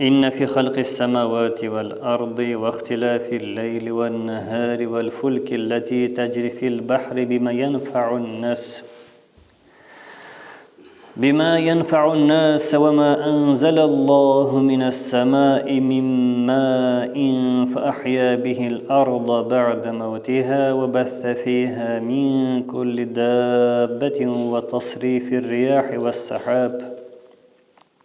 إن في خلق السماوات والأرض واختلاف الليل والنهار والفلك التي تجري في البحر بما ينفع الناس بما ينفع الناس وما أنزل الله من السماء من ماء فأحيا به الأرض بعد موتها وبث فيها من كل دابة وتصريف الرياح والسحاب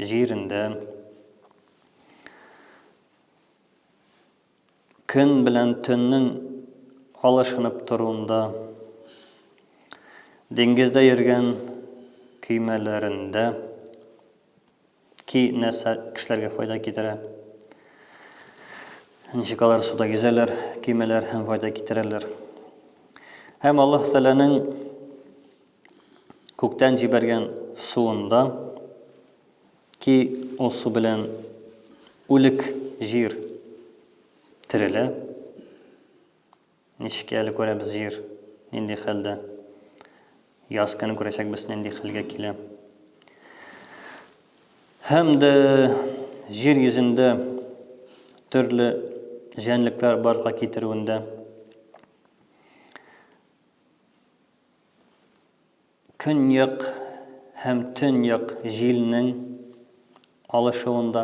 җирендә көн белән төннең алышынып торуында, диңгездә йөргән көймәләрендә ки нәрсә кешеләргә файда китерә, ничек алар суда йөзәләр, көймәләр һәм файда китерәләр. Һәм Аллаһ Тәләнең Күктән җибәргән суында, ки ул су белән үлек җир терелә. Ничек әле күрәбез җир, нинди хәлдә. Яз көне күрәчәкбез, нинди хәлгә килә. Һәм дә җир йөзендә төрле җәнлекләр барга китерүендә Көньяк һәм төньяк җилнең алышуында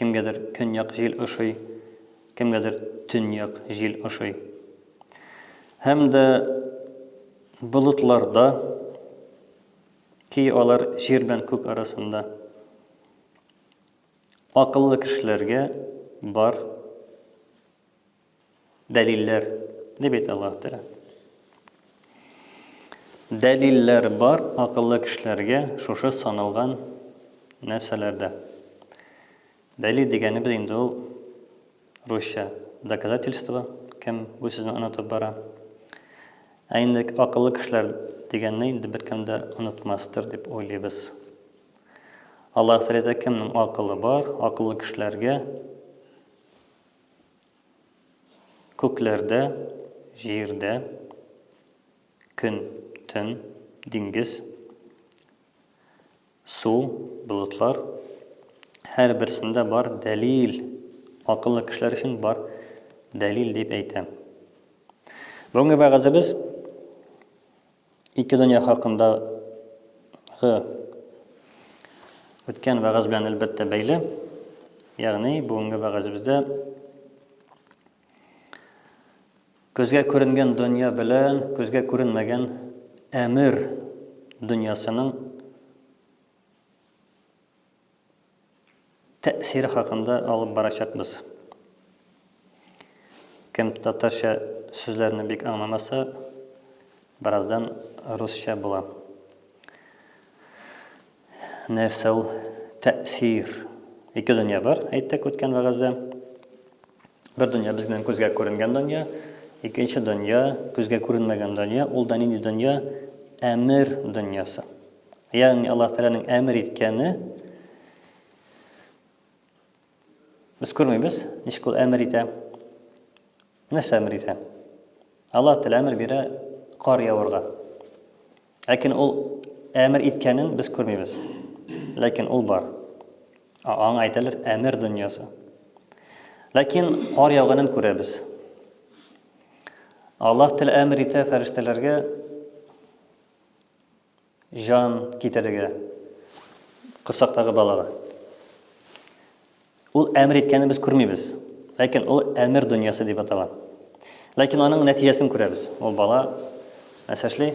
кемгәдер көньяк җил ошый, кемгәдер төньяк җил ошый. Һәм дә болытларда ки алар җир белән күк арасында. Акыллы кешеләргә бар Дәлилләр, дип әйтә Аллаһ Тәгалә. Дәлилләр бар акыллы кешеләргә шушы саналган нәрсәләрдә. Дәлил дигәнебез инде ул русча доказательство, кем бу сүзне онытып бара. Ә инде акыллы кешеләр дигәнне инде беркем дә онытмастыр дип уйлыйбыз. Аллаһ Тәгалә кемнең акылы бар, акыллы кешеләргә Күкләрдә, җирдә, көн, төн, диңгез, су, болытлар, һәр берсендә бар дәлил. Акыллы кешеләр өчен бар дәлил дип әйтәм. Бүгенге вәгазебез Ике дөнья хакындагы үткән вәгазь белән әлбәттә бәйле. Ягъни бүгенге вәгазебездә көзгә күренгән дөнья белән көзгә күренмәгән әмер дөньясының тәэсире хакында алып барачакбыз. Кем татарча сүзләрне бик аңламаса, бераздан русча була. Нәрсә ул тәэсир? Ике дөнья бар, әйттек үткән вәгазьдә. Бер дөнья безнең күзгә күренгән дөнья, икенче дөнья, күзгә күренмәгән дөнья, ул да нинди дөнья? Әмер дөньясы. Ягъни Аллаһ Тәгаләнең әмер иткәне без күрмибез, ничек ул әмер итә. Нәрсә әмер итә? Аллаһ Тәгалә әмер бирә кар явырга. Ләкин ул әмер иткәнен без күрмибез. Ләкин ул бар. Аңа әйтәләр әмер дөньясы. Ләкин кар яуганын күрәбез. Аллаһ Тәгалә әмер итә фәрештәләргә Җан китерергә корсактагы балага. Ул әмер иткәнен без күрмибез. Ләкин ул әмер дөньясы дип атала. Ләкин аның нәтиҗәсен күрәбез. Ул бала нәрсә эшли?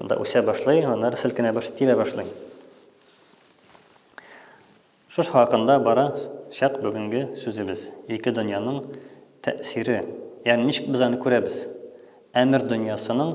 Анда үсә башлый, аннары селкенә башлый, тибә башлый. Шушы хакында бара чак бүгенге сүзебез. Ике дөньяның тәэсире. Ягъни ничек без аны күрәбез? Әмер дөньясының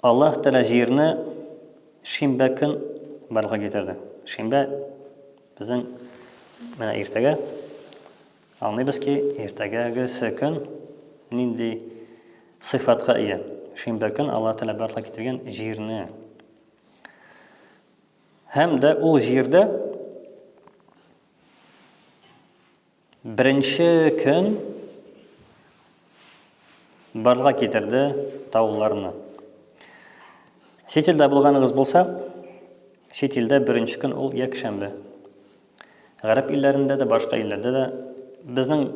Аллаһ Тәгалә җирне шимбә көн барлыкка китерде. Шимбә безнең менә иртәгә аңлыйбыз ки, иртәгәгесе көн нинди сыйфатка ия. Шимбә көн Аллаһ Тәгалә барлыкка китергән җирне. Һәм дә ул җирдә Беренче көн барга китерде тауларны. Чит илдә булганыгыз булса, чит илдә беренче көн ул якшәмбе. Гарәп илләрендә дә, башка илләрдә дә безнең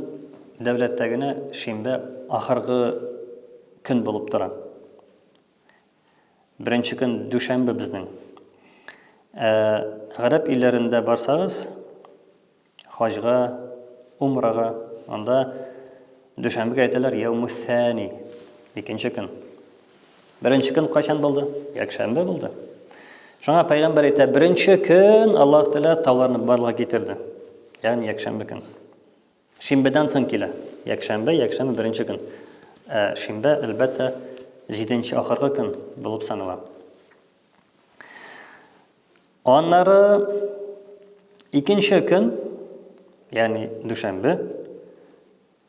дәүләттә генә шимбә ахыргы көн булып тора. Беренче көн дүшәмбе безнең. Ә гарәп илләрендә барсагыз, Хаҗга, умрага, анда дүшәмбегә әйтәләр яумү-сәни, икенче көн. Беренче көн кайчан булды? Якшәмбе булды. Шуңа пәйгамбәр әйтә, беренче көн Аллаһ Тәгалә тауларны барлыгы китерде. Ягъни якшәмбе көн. Шимбедән соң килә. Якшәмбе, якшәмбе беренче көн. Ә шимбә, әлбәттә, җиденче ахыргы көн булып санала. Аннары икенче көн, ягъни дүшәмбе,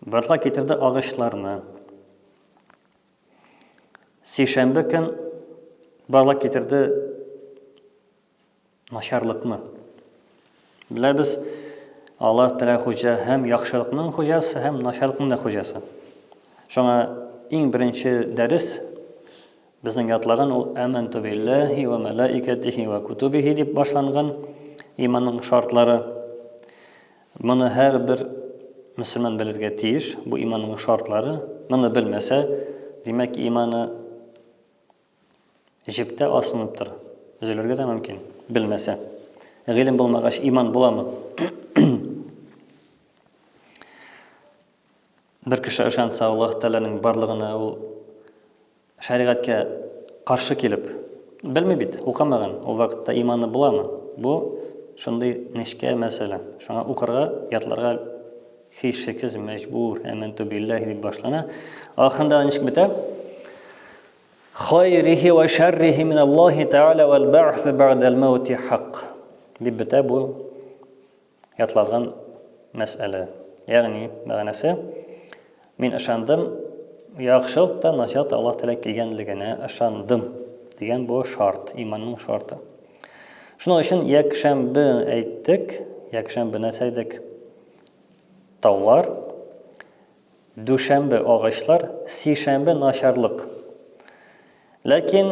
Барла китерде агачларны. Сишәмбе көн Барла китерде начарлыкны. Беләбез, Аллаһ Тәгалә хуҗа һәм яхшылыкның хуҗасы һәм начарлыкның да хуҗасы. Шуңа иң беренче дәрес Безнең ятлаган ул Әмәнтү билләһи вә мәләикәтихи вә кутубихи дип башланган иманның шартлары. Моны һәрбер мөселман белергә тиеш, бу иманның шартлары. Моны белмәсә, димәк, иманы җептә асыныптыр. Өзелергә дә мөмкин, белмәсә. Гыйлем булмагач, иман буламы? Бер кеше ышанса Аллаһ Тәгаләнең барлыгына, ул шәригатькә каршы килеп, белми бит, укымаган, ул вакытта иманы буламы? Бу шундый нечкә мәсьәлә. Шуңа укырга, ятларга һичшиксез мәҗбүр, әмәнту билләһи дип башлана. Ахырында ничек бетә? Хайрихи ва шәррихи мин Аллаһи Тәгалә вәл бәгъс бәгъдәл мәүти хак. Дип бетә бу Ятлаган мәсьәлә. Ягъни, мәгънәсе, мин ышандым, яхшылык та, начар да Аллаһ Тәгалә килгәнлегенә ышандым дигән бу шарт, иманның шарты. Шуның өчен якшәмбе әйттек, якшәмбе нәрсә идек? Таулар. Дүшәмбе агачлар, сишәмбе начарлык. Ләкин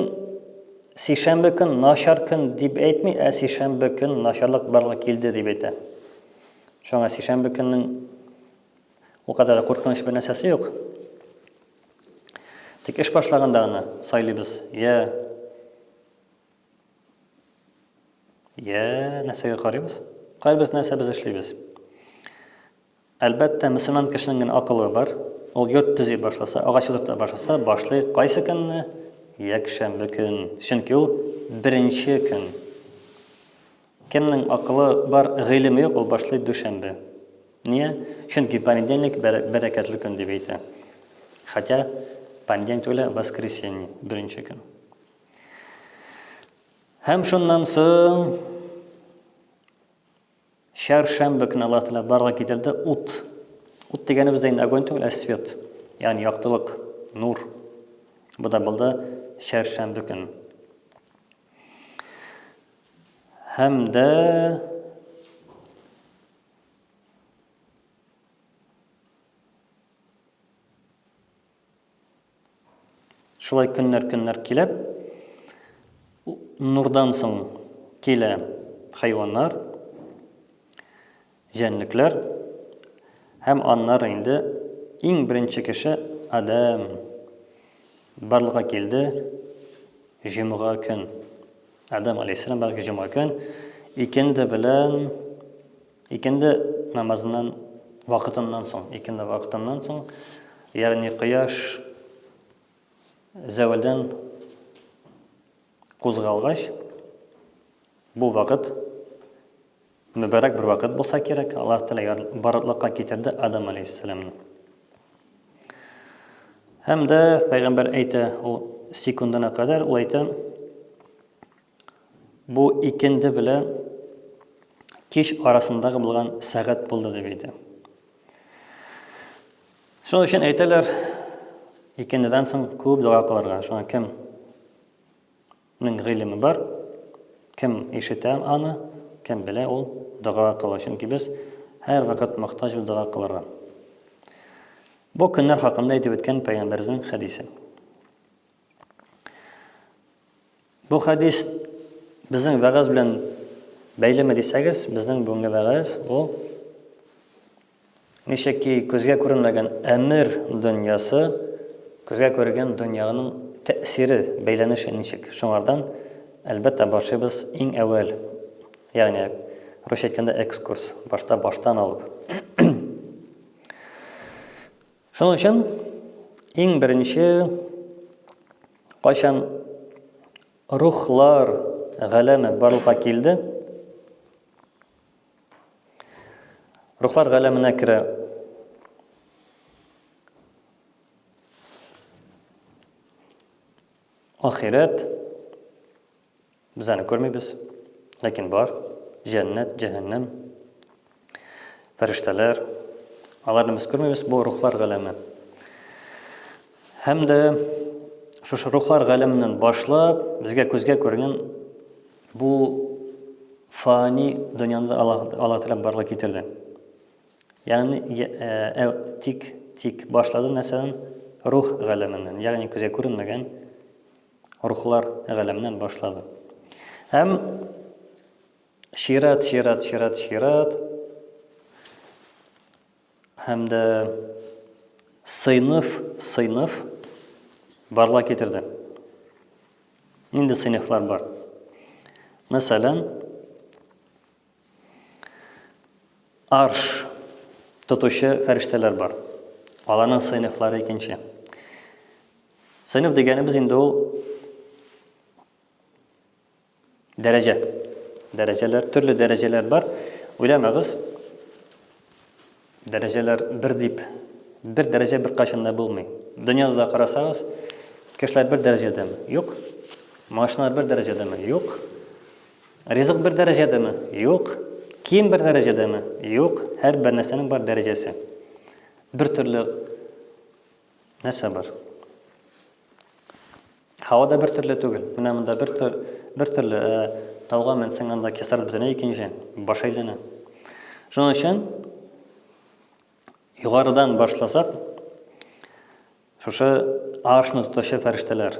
сишәмбе көн начар көн дип әйтми, ә сишәмбе көн начарлык барлык килде дип әйтә. Шуңа сишәмбе көннең ул кадәр дә куркыныч бер нәрсәсе юк. Тик эш башлаганда гына сайлыйбыз. Я Йә, нәрсәгә карыйбыз? Кайбыз нәрсә без эшлибез? Әлбәттә, мөселман кешенең генә акылы бар. Ул йорт төзи башласа, агач утырта башласа, башлый кайсы көнне? Якшәмбе көн. Чөнки ул беренче көн. Кемнең акылы бар, гыйлеме юк, ул башлый дүшәмбе. Нигә? Чөнки понедельник бәрәкәтле көн дип әйтә. Хотя понедельник түгел, воскресенье, беренче көн. Һәм шуннан соң чәршәмбе көне Аллаһ Тәгалә барлык китерде ут. Ут дигәнебез дә инде огонь түгел, ә свет, ягъни яктылык, нур. Бу да булды чәршәмбе көн. Һәм дә Шулай көннәр-көннәр килеп, нурдан соң килә хайваннар, җәнлекләр һәм аннары инде иң беренче кеше Адәм барлыкка килде җомга көн. Адәм алейхиссалам барлыкка җомга көн икенде белән Икенде намазыннан вакытыннан соң, икенде вакытыннан соң, ягъни кояш зәвәлдән кузгалгач, бу вакыт мөбарәк бер вакыт булса кирәк, Аллаһ Тәгалә барлыкка китерде Адам алейһиссаламны. Һәм дә пәйгамбәр әйтә, ул секундына кадәр ул әйтә, Бу икенде белән кич арасындагы булган сәгать булды дип әйтә. Шуның өчен әйтәләр, икендедән соң күп дога кылырга. Шуңа кем нең гыйлеме бар, кем ишетә аны, кем белә ул дога кыла. Чөнки без һәр вакыт мохтаҗ бу дога кылырга. Бу көннәр хакында әйтеп үткән пәйгамбәребезнең хәдисе. Бу хадис безнең вәгазь белән бәйлеме дисәгез, безнең бүгенге вәгазь ул ничек ки күзгә күренмәгән әмер дөньясы күзгә күргән дөньяның тәэсире бәйләнеше ничек. Шуңардан әлбәттә башлыйбыз иң әүвәл, ягъни русча әйткәндә экскурс, башта баштан алып. Шуның өчен иң беренче кайчан рухлар галәме барлыкка килде, рухлар галәменә керә ахирәт, Без аны күрмибез, ләкин бар, җәннәт, җәһәннәм, фәрештәләр. Аларны без күрмибез, бу рухлар галәме. Һәм дә шушы рухлар галәменнән башлап, безгә күзгә күренгән бу фани дөньяны Аллаһ Тәгалә барлык китерде. Ягъни ә, тик тик башлады нәрсәдән? Рух галәменнән, ягъни күзгә күренмәгән рухлар галәменнән башлады. Һәм чират, чират, чират, чират һәм дә сыйныф, сыйныф барла китерде. Нинди сыйныфлар бар? Мәсәлән, Арш тотучы фәрештәләр бар. Аларның сыйныфлары икенче. Сыйныф дигәнебез инде ул дәрәҗә. Дәрәҗәләр, төрле дәрәҗәләр бар. Уйламагыз, Дәрәҗәләр бер дип, бер дәрәҗә беркайчан да булмый. Дөньяда да карасагыз, кешеләр бер дәрәҗәдәме? Юк. Машиналар бер дәрәҗәдәме? Юк. Ризык бер дәрәҗәдәме? Юк. Кием бер дәрәҗәдәме? Юк. Һәр бер нәрсәнең бар дәрәҗәсе. Бер төрле Нәрсә бар? Һава да бер төрле түгел. Менә монда бер бер төрле э, тауга менсең, анда кесар бөтенләй икенче, баш әйләнә. Шуның өчен югарыдан башласак, шушы аршны тотучы фәрештәләр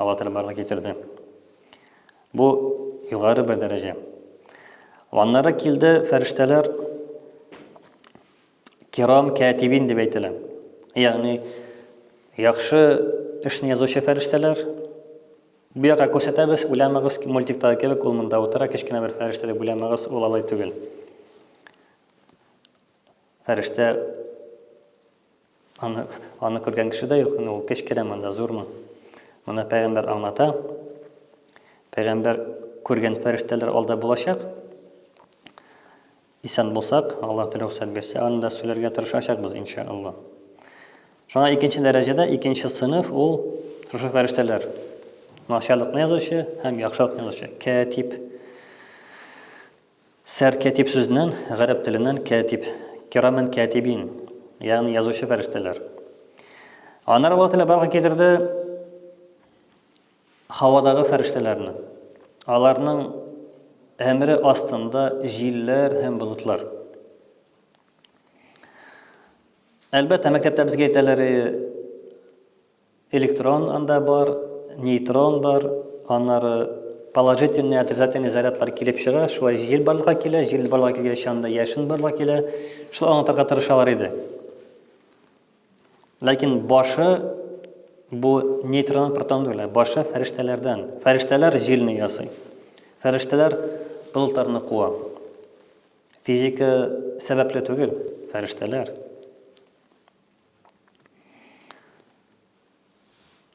Алла Тәгалә барлык китерде. Бу югары бер дәрәҗә. Аннары килде фәрештәләр Кирам кәтибин дип әйтелә. Ягъни яхшы эшне язучы фәрештәләр. Бу якка күрсәтәбез, уйламагыз, мультиктагы кебек ул монда утыра, кечкенә бер фәрештә дип уйламагыз, ул алай түгел. Фәрештә аны, аны күргән кеше дә юк, ул кечкенә монда, зурмы. Моны пәйгамбәр аңлата. Пәйгамбәр күргән фәрештәләр алда булачак. Исән булсак, Аллаһ рөхсәт бирсә, аны да сөйләргә тырышачакбыз, ин шәә Аллаһ. Шуңа икенче дәрәҗәдә, икенче сыйныф ул шушы фәрештәләр. Начарлыкны язучы һәм яхшылыкны язучы. Кәтиб. Сәр кәтиб сүзеннән, гарәп теленнән кәтиб. Кирамен кәтибин. Ягъни язучы фәрештәләр. Аннары Аллаһ Тәгалә барлыкка китерде Һавадагы фәрештәләрне. Аларның әмере астында җилләр һәм болытлар. Әлбәттә, мәктәптә безгә әйтәләр, электрон анда бар, нейтрон бар, аннары положительный, отрицательный зарядлар килеп чыга, шулай җил барлыкка килә, җил барлыкка килгәч анда яшен барлыкка килә. Шул аңлатырга тырышалар иде. Ләкин башы бу нейтрон протон түгел, башы фәрештәләрдән. Фәрештәләр җилне ясый. Фәрештәләр болытларны куа. Физика сәбәпле түгел, фәрештәләр.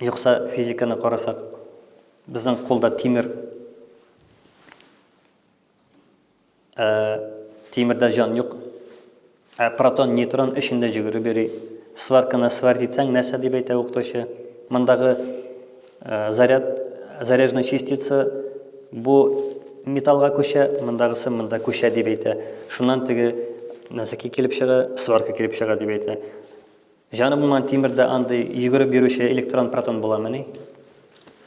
Юкса физиканы карасак, безнең кулда тимер Ә, тимердә җан юк. Ә протон, нейтрон эчендә җөгереп йөри. Сварканы сварить итсәң, нәрсә дип әйтә укытучы? Мондагы э, заряд, заряженный частица бу металлга күчә, мондагысы монда күчә дип әйтә. Шуннан теге нәрсәкә килеп чыга, сварка килеп чыга дип әйтә. Җаны булмаган тимердә андый йөгереп йөрүче электрон протон буламыни?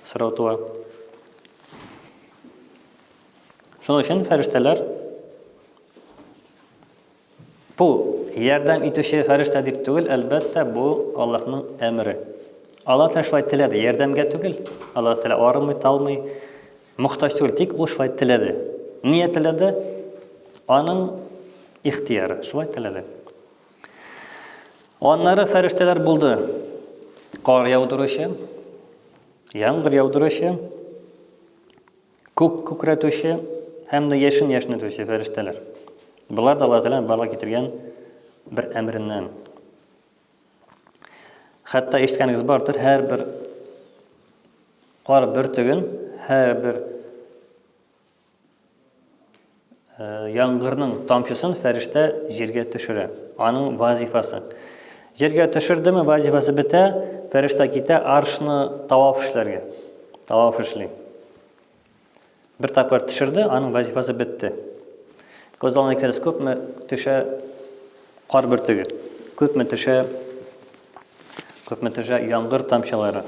Сорау туа. Шуның өчен фәрештәләр бу ярдәм итүче фәрештә дип түгел, әлбәттә, бу Аллаһның әмере. Аллаһ Тәгалә шулай теләде, ярдәмгә түгел. Аллаһ Тәгалә арымый, талмый, мохтаҗ түгел, тик ул шулай теләде. Нигә теләде? Аның ихтияры, шулай теләде. Аннары фәрештәләр булды. Кар яудыручы, яңгыр яудыручы, Күк күкрәтүче һәм дә яшен яшнәтүче фәрештәләр. Болар да Аллаһ Тәгаләнең барлыкка китергән бер әмереннән. Хәтта ишеткәнегез бардыр, һәрбер кар бөртеген, һәрбер Яңгырның тамчысын фәрештә җиргә төшерә. Аның вазифасы. Җиргә төшердеме, вазифасы бетә, фәрештә китә аршны таваф эшләргә. Таваф эшли. Бер тапкыр төшерде, аның вазифасы бетте. Күз алдына китерсез, күпме төшә кар бөртеге, күпме төшә, күпме төшә яңгыр тамчылары,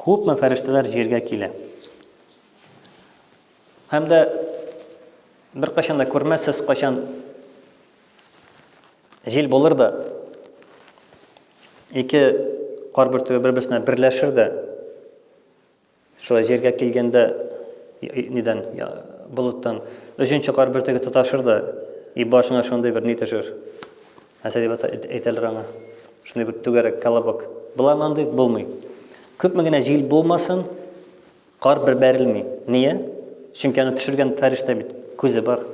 күпме фәрештәләр җиргә килә. Һәм дә беркайчан да күрмәссез кайчан җил булыр да ике кар бөртеге бер-берсенә берләшер дә шулай җиргә килгәндә нидән болыттан өченче кар бөртеге тоташыр да и башыңа шундый бер ни төшер нәрсә дип әйтәләр аңа шундый бер түгәрәк колобок буламы андый булмый күпме генә җил булмасын Кар бер бәрелми. Ния? Чөнки аны төшергән фәрештә бит күзе бар.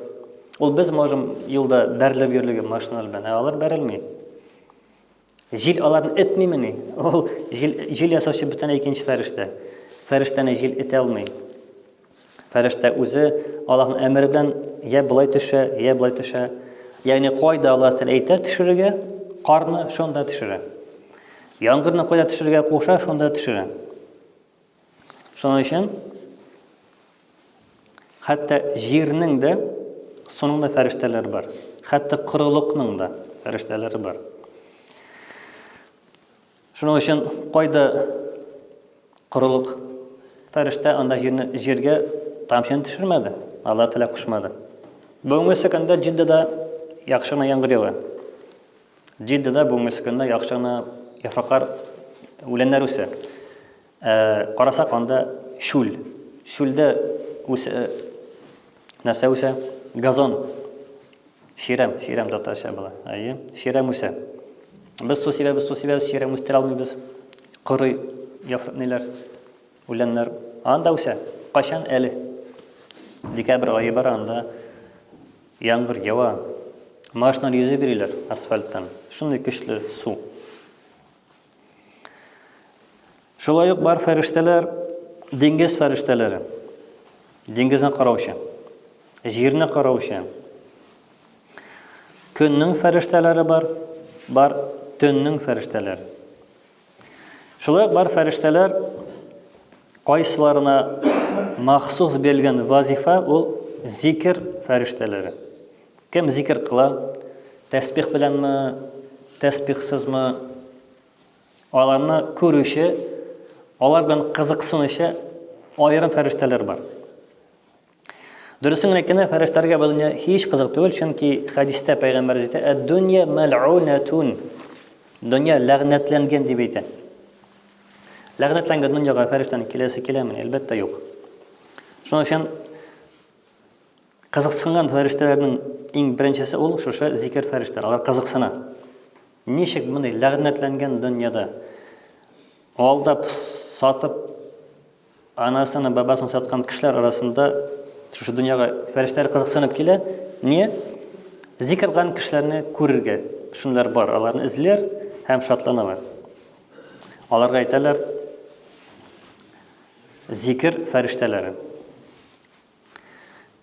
Ул без можем юлда бәрелеп йөрлеге машина белән, ә алар бәрелми. Җил аларны этмиме ни? Ул җил, җил ясаучы бүтән икенче фәрештә. Фәрештәне җил итә алмый. Фәрештә үзе Аллаһның әмере белән я былай төшә, я былай төшә. Ягъни кайда Аллаһ тән әйтә төшерергә, карны шунда төшерә. Яңгырны кайда төшерергә куша, шунда төшерә. Шуның өчен хәтта җирнең дә суның да фәрештәләре бар. Хәтта корылыкның да фәрештәләре бар. Шуның өчен кайда корылык фәрештә анда җирне җиргә тамчын төшермәде. Алла Тәгалә кушмады. Бүгенге көндә Җиддада яхшы гына яңгыр ява. Джиддада бүгенге көндә яхшы гына яфраклар, үләннәр үсә. Ә, карасак, анда шүл. Шүлдә үсә э, нәрсә үсә? Газон. Ширәм, ширәм татарча була. Әйе, ширәм үсә. Без су сибәбез, су сибәбез, ширәм үстерә алмыйбыз. Коры яфраклар, үләннәр. Анда үсә. Кайчан әле? Декабрь айы бар анда. Яңгыр ява. Машиналар йөзеп йөриләр асфальттан. Шундый көчле су. Шулай ук бар фәрештәләр диңгез фәрештәләре. Диңгезне караучы. Җирне караучы. Көннең фәрештәләре бар, бар төннең фәрештәләре. Шулай ук бар фәрештәләр кайсыларына махсус бирелгән вазифа ул зикер фәрештәләре. Кем зикер кыла? Тәсбих беләнме, тәсбихсызмы? Аларны күрүче, алар белән кызыксынучы аерым фәрештәләр бар. Дөресен генә әйткәндә, фәрештәләргә бу дөнья һич кызык түгел, чөнки хәдистә пәйгамбәр әйтә, "Әд-дөнья мәл'унатун". Дөнья ләгънәтләнгән дип әйтә. Ләгънәтләнгән дөньяга фәрештәнең киләсе киләме? Әлбәттә, юк. Шуның өчен кызыксынган фәрештәләрнең иң беренчесе ул шушы зикер фәрештәләр. Алар кызыксына. Ничек мондый ләгънәтләнгән дөньяда алдап, сатып Анасын, бабасын саткан кешеләр арасында шушы дөньяга фәрештәләр кызыксынып килә. Не? Зикр кылган кешеләрне күрергә. Шунлар бар, аларны эзлиләр һәм шатланалар. Аларга әйтәләр, зикр фәрештәләре.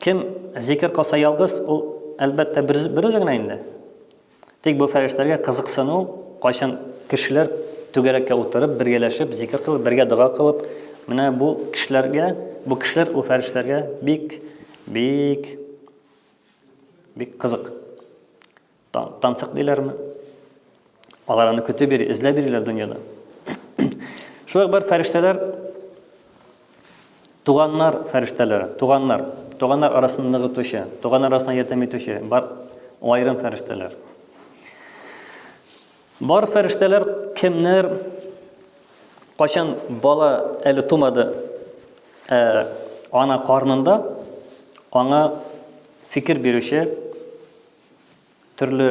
Кем зикер кылса ялгыз, ул, әлбәттә, берүзе генә инде. Тик бу фәрештәләргә кызыксыну, кайчан кешеләр түгәрәккә утырып, бергәләшеп, зикер кылып, бергә дога кылып, менә бу кешеләргә, бу кешеләр ул фәрештәләргә бик, бик, бик кызык. Тамчык диләрме? Алар аны көтеп йөри, эзләп йөриләр дөньяда. Шулай бер фәрештәләр туганнар фәрештәләре, туганнар, туганнар арасында ныгытучы, туганнар арасына ярдәм итүче бар айрым фәрештәләр. Бар фәрештәләр кемнәр качан бала әле тумады, ә, ана карнында аңа фикер бирүче Төрле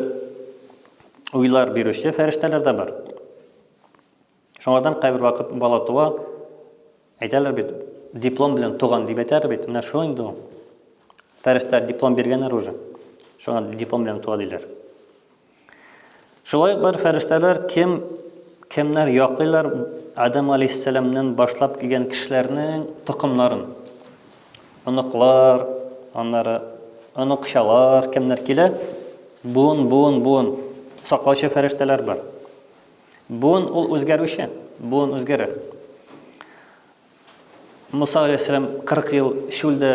уйлар бирүче фәрештәләр дә бар. Шуңардан кайбер вакыт бала туа, әйтәләр бит, диплом белән туган дип әйтәләр бит. Менә шул инде ул. Фәрештәләр диплом биргәннәр уже. Шуңа диплом белән туа диләр. Шулай ук бар фәрештәләр кем кемнәр яклыйлар Адам алейһиссәламнән башлап килгән кешеләрнең токымнарын. Оныклар, аннары оныкчалар кемнәр килә? Буын, буын, буын. Саклаучы фәрештәләр бар. Буын ул үзгәрүче, буын үзгәрә. Муса алейһиссәлам 40 ел шүлдә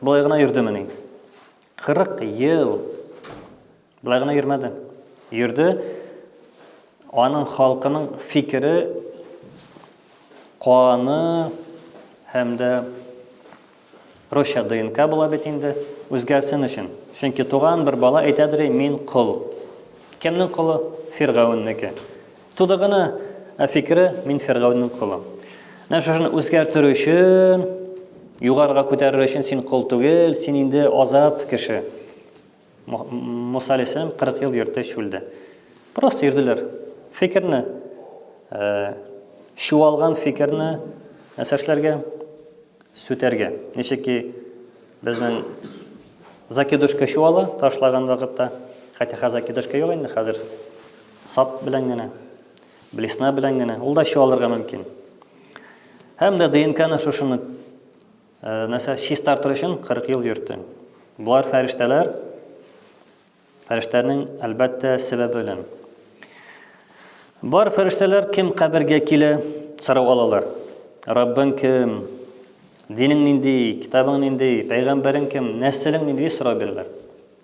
болай гына йөрдемени? 40 ел Болай гына йөрмәде. Йөрде. Аның халкының фикере, каны һәм дә Роща ДНК була бит инде, үзгәрсен өчен. Чөнки туган бер бала әйтәдер, мин кол. Кемнең колы? Фиргауннеке. Туды гына, ә фикере мин Фиргаунның колы. Менә шушыны үзгәртер өчен, югарыга күтәрер өчен син кол түгел, син инде азат кеше. Муса алейхиссалам 40 ел йөрде чүлдә. Просто йөрделәр. Фикерне э, чуалган фикерне нәрсәшләргә сүтәргә. Ничек ки безнең закидушка чуала ташлаган вакытта, хотя хәзер закидушка юк инде, хәзер сап белән генә, блесна белән генә, ул да чуалырга мөмкин. Һәм дә ДНКны шушыны Нәрсә, чистартыр өчен 40 ел йөртте. Болар фәрештәләр. Фәрештәләрнең, әлбәттә, сәбәбе белән. Бар фәрештәләр кем кабергә килә, сорау алалар. Раббың кем? Динең нинди? Китабың нинди? Пәйгамбәрең кем? Нәселең нинди? сорау бирәләр.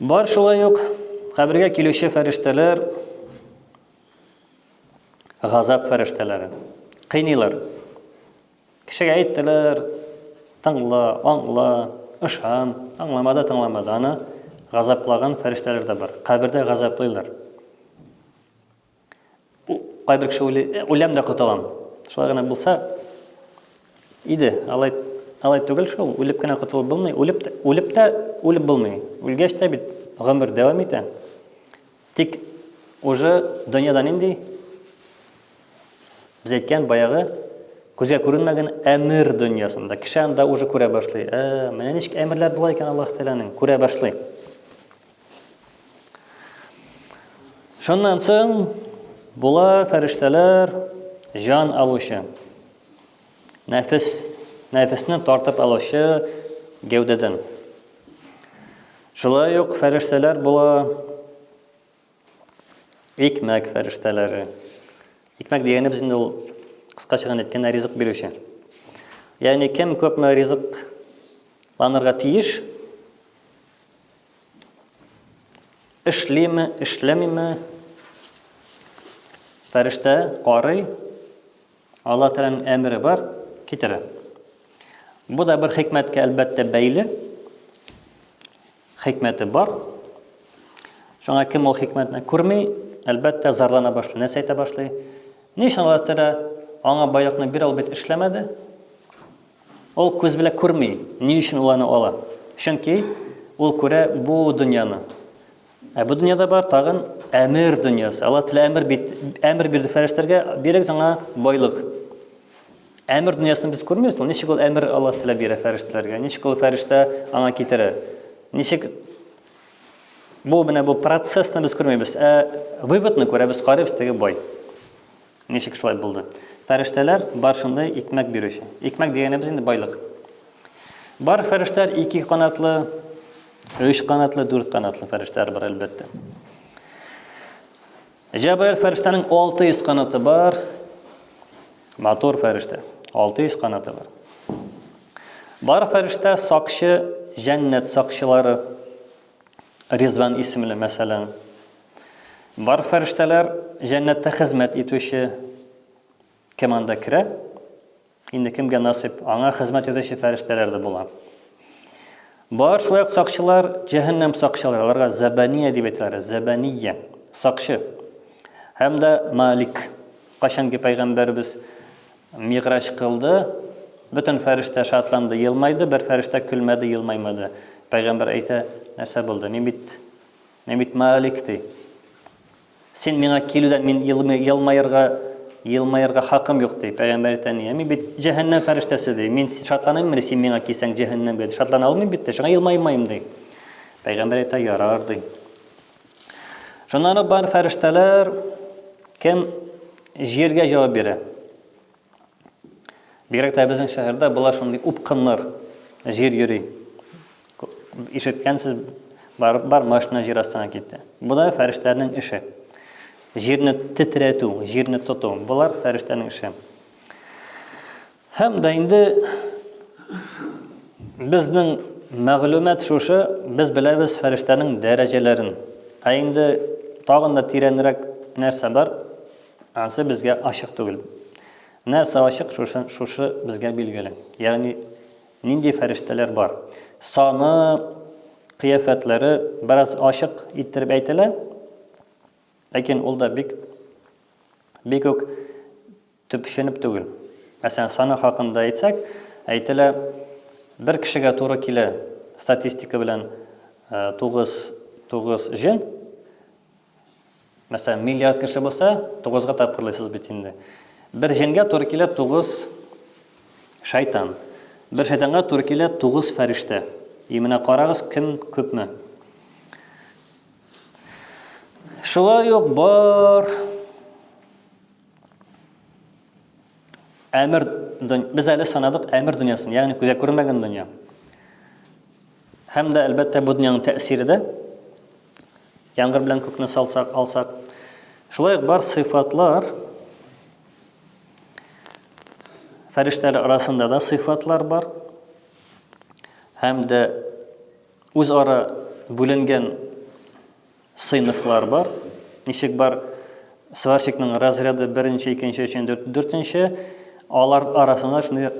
Бар шулай ук кабергә килүче фәрештәләр газап фәрештәләре. Кыйныйлар. Кешегә әйттеләр, тыңла, аңла, ышан, аңламады, тыңламады. Аны газаплаган фәрештәләр дә бар. Кабердә газаплыйлар. Кайбер кеше уйлый, «Э, үләм дә котылам. Шулай гына булса иде, алай алай түгел шул, үлеп кенә котылып булмый, үлеп үлеп тә үлеп булмый. Үлгәч тә бит гомер дәвам итә. Тик уже дөньяда нинди без әйткән баягы күзгә күренмәгән әмер дөньясында кеше анда уже күрә башлый. Ә, менә ничек әмерләр була икән Аллаһ Тәгаләнең, күрә башлый. Шуннан соң була фәрештәләр җан алучы. Нәфис, нәфисне тартып алучы гәүдәдән. Шулай ук фәрештәләр була икмәк фәрештәләре. Икмәк дигәне без инде ул кыскача гына әйткәндә ризык бирүче. Ягъни кем күпме ризык ланырга тиеш, Эшлиме, эшләмиме? Фәрештә карый. Алла Тәгаләнең әмере бар, китерә. Бу да бер хикмәткә әлбәттә бәйле. Хикмәте бар. Шуңа кем ул хикмәтне күрми, әлбәттә зарлана башлый, нәрсә әйтә башлый. Ни өчен Алла Тәгалә аңа байлыкны бирә, ул бит эшләмәде. Ул күз белән күрми, ни өчен ул аны ала? Чөнки ул күрә бу дөньяны. Ә бу дөньяда бар тагын әмер дөньясы. Аллаһ Тәгалә әмер бит, әмер бирде фәрештәләргә, бирегез аңа байлык. Әмер дөньясын без күрмибез, ул ничек ул әмер Аллаһ Тәгалә бирә фәрештәләргә? Ничек ул фәрештә аңа китерә? Ничек бу менә бу процессны без күрмибез, ә выводны күрәбез, карыйбыз теге бай. Ничек шулай булды? Фәрештәләр бар шундый икмәк бирүче. Икмәк дигәнебез инде байлык. Бар фәрештәләр ике канатлы, өч канатлы, дүрт канатлы фәрештәләр бар, әлбәттә. Җәбраил фәрештәнең 600 канаты бар. Матур фәрештә. 600 канаты бар. Бар фәрештә сакчы, җәннәт сакчылары. Ризван исемле мәсәлән. Бар фәрештәләр җәннәттә хезмәт итүче кем анда керә? Инде кемгә насыйп? Аңа хезмәт итүче фәрештәләр дә була. Бар шулай ук сакчылар, җәһәннәм сакчылары, аларга зәбания дип әйтәләр, зәбания, сакчы. Һәм дә Малик. Кайчанки пәйгамбәрбез миграҗ кылды, бөтен фәрештә шатланды, елмайды, бер фәрештә көлмәде, елмаймады. Пәйгамбәр әйтә, нәрсә булды? Мин бит Мин бит Малик, ди. Син миңа килүдән мин елмаерга, елмаерга хакым юк, ди, пәйгамбәр әйтә ни. Мин бит җәһәннәм фәрештәсе, ди. Мин шатланыйм мени син миңа килсәң җәһәннәмгә? Шатлана алмыйм бит, ди. Шуңа елмаймыйм, ди. Пәйгамбәр әйтә, ярар, ди. Шуннан бар фәрештәләр кем җиргә җавап бирә? Бигрәк тә безнең шәһәрдә болар шундый упкыннар җир йөри. Ишеткәнсез бар, бар машина җир астына китте. Бу да фәрештәнең эше. Җирне титрәтү, җирне тоту, болар фәрештәнең эше. Һәм дә инде безнең мәгълүмат шушы, без беләбез фәрештәнең дәрәҗәләрен. Ә инде тагын да тирәнрәк нәрсә бар? Ансы безгә ачык түгел. Нәрсә ачык, шушы, шушы безгә билгеле. Ягъни, нинди фәрештәләр бар. Саны, кыяфәтләре бераз ачык иттереп әйтелә, ләкин ул да бик бик үк төпченеп түгел. Мәсәлән, саны хакында әйтсәк, әйтелә, бер кешегә туры килә статистика белән 9 э, 9 җен, Мәсәлән, миллиард кеше булса, тугызга тапкырлыйсыз бит инде. Бер җенгә туры килә тугыз шайтан. Бер шайтанга туры килә тугыз фәрештә. И менә карагыз, кем күпме. Шулай ук бар әмер без әле санадык әмер дөньясын, ягъни күзгә күрмәгән дөнья. Һәм дә, әлбәттә, бу дөньяның тәэсире дә. Яңгыр белән күкне салсак, алсак. Шулай ук бар сыйфатлар, фәрештәләр арасында да сыйфатлар бар. Һәм дә үзара бүленгән Сыйныфлар бар. Ничек бар? Сварщикның разряды беренче, икенче, өченче, дүртенче. Алар арасында шундый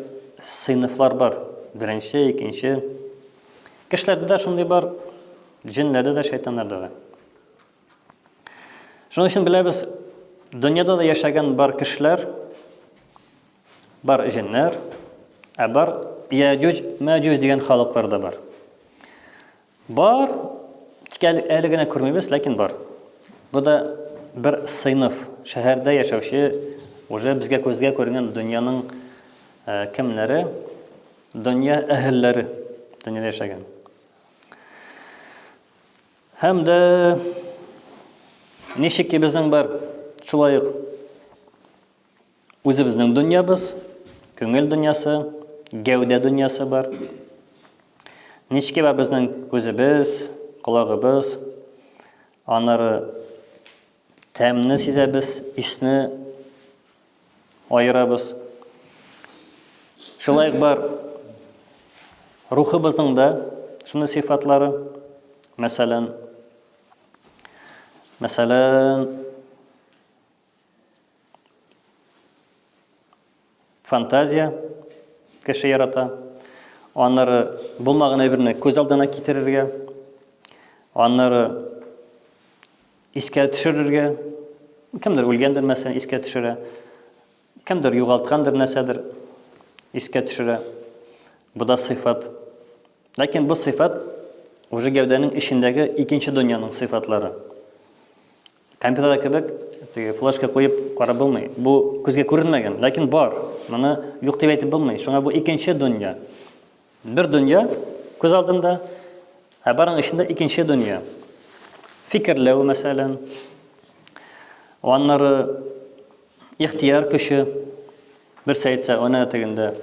сыйныфлар бар. Беренче, икенче. Кешеләрдә дә шундый бар, җеннәрдә дә, шайтаннарда да. Шуның өчен беләбез, дөньяда да яшәгән бар кешеләр, бар җеннәр, ә бар Яҗүҗ, Мәҗүҗ дигән халыклар да бар. Бар, тик әле генә күрмибез, ләкин бар. Бу да бер сыйныф, шәһәрдә яшәүче, уже безгә күзгә күренгән дөньяның э, кемнәре, дөнья әһелләре, дөньяда яшәгән. Һәм дә ничек ки безнең бар, шулай ук Үзебезнең дөньябыз, күңел дөньясы, гәүдә дөньясы бар. Нички бар безнең күзебез, колагыбыз, аннары тәмне сизәбез, исне аерабыз. Шулай бар рухыбызның да шуны сыйфатлары. Мәсәлән, мәсәлән, Фантазия кеше ярата. Аннары булмаган әйберне күз алдына китерергә, аннары искә төшерергә, кемдер үлгәндер мәсәлән искә төшерә, кемдер югалткандыр нәрсәдер искә төшерә. Бу да сыйфат. Ләкин бу сыйфат уже гәүдәнең эчендәге икенче дөньяның сыйфатлары. Компьютерда кебек теге флешка куеп карап булмый. Бу күзгә күренмәгән, ләкин бар. Моны юк дип әйтеп булмый. Шуңа бу икенче дөнья. Бер дөнья күз алдында, ә барың эчендә икенче дөнья. Фикерләү, мәсәлән, аннары ихтияр көче, берсе әйтсә, ана тегендә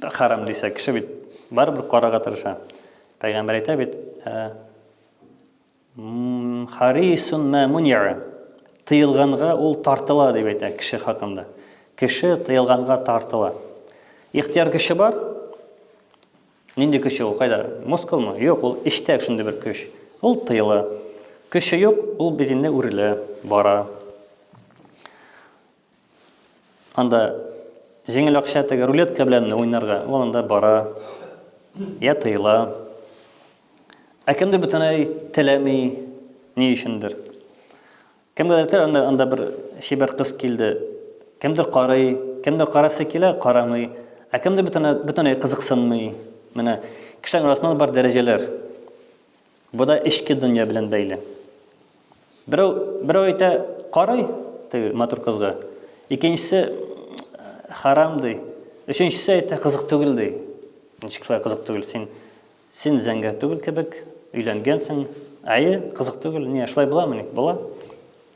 Харам дисә, кеше бит барыбер карарга тырыша. Пәйгамбәр әйтә бит, ә, харисун мә муниа. Тыелганга ул тартыла дип әйтә кеше хакында. Кеше тыелганга тартыла. Ихтияр көче бар. Нинди көче ул, кайда? Мускулмы? Юк, ул эчтә шундый бер көч. Ул тыела. Көче юк, ул билендә үрелә, бара. Анда җиңел акча теге рулетка белән уйнарга, ул анда бара. Я тыела. Ә кемдер бөтенләй теләми, ни өчендер. Кемгә әйтер, анда, анда бер чибәр кыз килде. Кемдер карый, кемдер карасы килә, карамый, ә кемдер бөтенләй, бөтенләй кызыксынмый. Менә кешеләр арасында бар дәрәҗәләр. Бу да эчке дөнья белән бәйле. Берәү, берәү әйтә, карый теге матур кызга. Икенчесе харам ди. Өченчесе әйтә, кызык түгел ди. Ничек шулай кызык түгел? Син Син зәңгәр түгел кебек, өйләнгәнсең. Әйе, кызык түгел. Ни, шулай буламы ни? Була.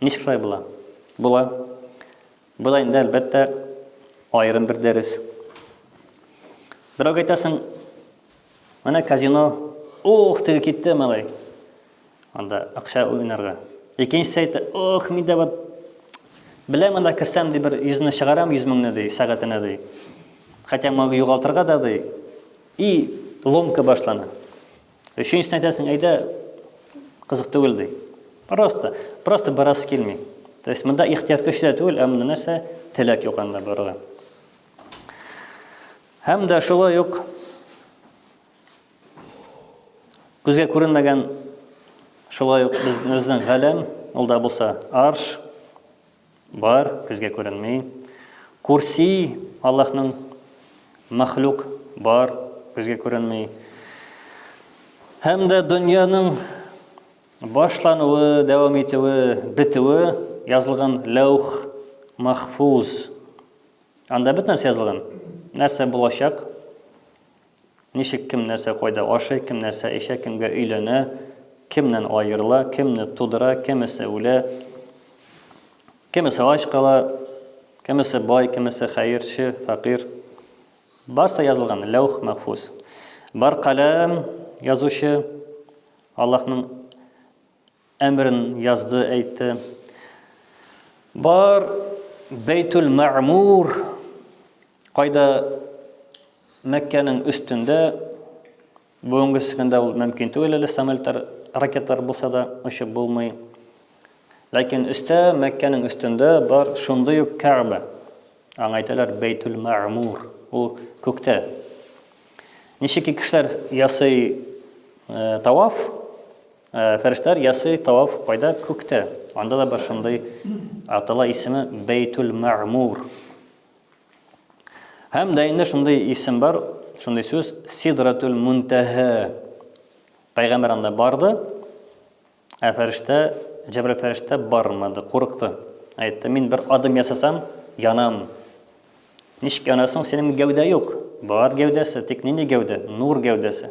Ничек шулай була? Була. Бу да инде, әлбәттә, аерым бер дәрес. Берәүгә әйтәсең, менә казино, ух, теге китте, малай. Анда акча уйнарга. Икенчесе әйтә, ух, мин дә вот беләм анда керсәм, ди, бер йөзне чыгарам, йөз меңне, ди, сәгатенә, ди. Хотя могу югалтырга да, ди. И ломка башлана. Өченчесен әйтәсең, әйдә, кызык түгел ди. Просто, просто барасы килми. То есть монда ихтияр көч тә түгел, ә монда нәрсә? Теләк юк анда борыгы. Һәм дә шулай ук күзгә күренмәгән шулай ук безнең галәм, ул да булса арш, Бар, күзгә күренми. Курси, Аллаһның мәхлук, бар, күзгә күренми. Һәм дә дөньяның башлануы, дәвам итүе, бетүе язылган ләүх махфуз. Анда бөтен нәрсә язылган. Нәрсә булачак? Ничек кем нәрсә кайда ашый, кем нәрсә эчә, кемгә өйләнә, кемнән аерыла, кемне тудыра, кемесе үлә, кемесе ач кала, кемесе бай, кемесе хәерче, фәкыйрь. Барсы язылган, ләүх мәхфуз. Бар каләм язучы Аллаһның әмерен язды, әйтте. Бар Бәйтүл Мәгмур кайда Мәккәнең өстендә бүгенге көндә ул мөмкин түгел әле самолетлар, ракеталар булса да очып булмый. Ләкин өстә Мәккәнең өстендә бар шундый ук Кәгъбә. Аңа әйтәләр Бәйтүл Мәгмур. Ул күктә. Ничек кешеләр ясый э, таваф, Фәрештәләр ясый таваф кайда? Күктә. Анда да бар шундый атала исеме Бәйтүл Мәгъмур. Һәм дә инде шундый исем бар, шундый сүз Сидратул Мунтаһа. Пәйгамбер анда барды, ә фәрештә, Җәбрил фәрештә бармады, курыкты. Әйтте, мин бер адым ясасам, янам. Ничек янасың, синең гәүдә юк. Бар гәүдәсе, тик нинди гәүдә? Нур гәүдәсе.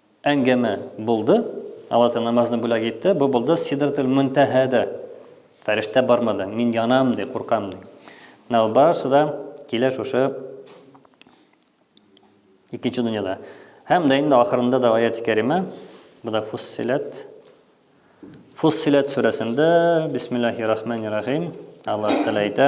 Әңгәмә булды, алата намазны бүләк итте, бу булды Сидратул-Мөнтәһәдә. Фәрештә бармады, мин янам ди, куркам ди. Менә ул барысы да килә шушы икенче дөньяда. Һәм дә инде ахырында да аяти кәримә, бу да Фуссиләт. Фуссиләт сүрәсендә, бисмиллаһи рахмани рахим, Аллаһ Тәгалә әйтә,